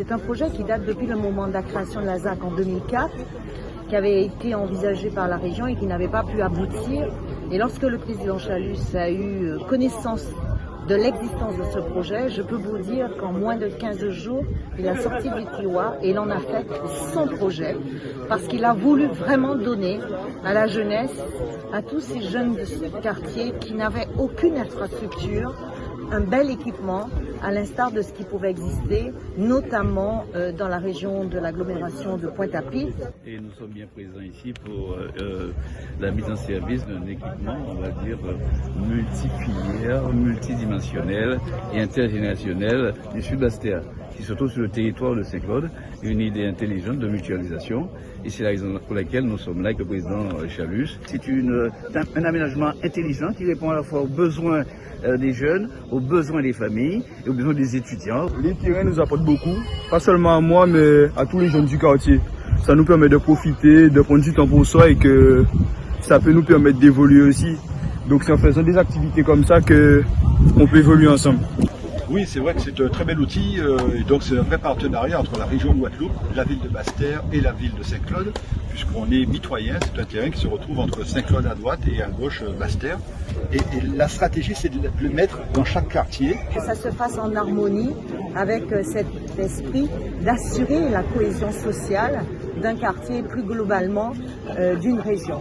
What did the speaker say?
C'est un projet qui date depuis le moment de la création de la ZAC en 2004, qui avait été envisagé par la région et qui n'avait pas pu aboutir. Et lorsque le président Chalus a eu euh, connaissance de l'existence de ce projet, je peux vous dire qu'en moins de 15 jours, il a sorti du tiroir et il en a fait son projet parce qu'il a voulu vraiment donner à la jeunesse, à tous ces jeunes de ce quartier qui n'avaient aucune infrastructure, un bel équipement, à l'instar de ce qui pouvait exister, notamment euh, dans la région de l'agglomération de Pointe-à-Pitre. Et nous sommes bien présents ici pour euh, euh la mise en service d'un équipement, on va dire, multifilière, multidimensionnel et intergénérationnel du Sud-Bastia qui se trouve sur le territoire de Saint-Claude, une idée intelligente de mutualisation. Et c'est la raison pour laquelle nous sommes là avec le président Chalus. C'est un aménagement intelligent qui répond à la fois aux besoins des jeunes, aux besoins des familles et aux besoins des étudiants. Les terrains nous apportent beaucoup, pas seulement à moi, mais à tous les jeunes du quartier. Ça nous permet de profiter, de prendre du temps pour soi et que ça peut nous permettre d'évoluer aussi. Donc c'est en faisant des activités comme ça qu'on peut évoluer ensemble. Oui, c'est vrai que c'est un très bel outil euh, et donc c'est un vrai partenariat entre la région de Guadeloupe, la ville de Basse-Terre et la ville de Saint-Claude, puisqu'on est mitoyen, c'est un terrain qui se retrouve entre Saint-Claude à droite et à gauche euh, Basse-Terre. Et, la stratégie, c'est de le mettre dans chaque quartier. Que ça se fasse en harmonie avec euh, cet esprit d'assurer la cohésion sociale d'un quartier plus globalement d'une région.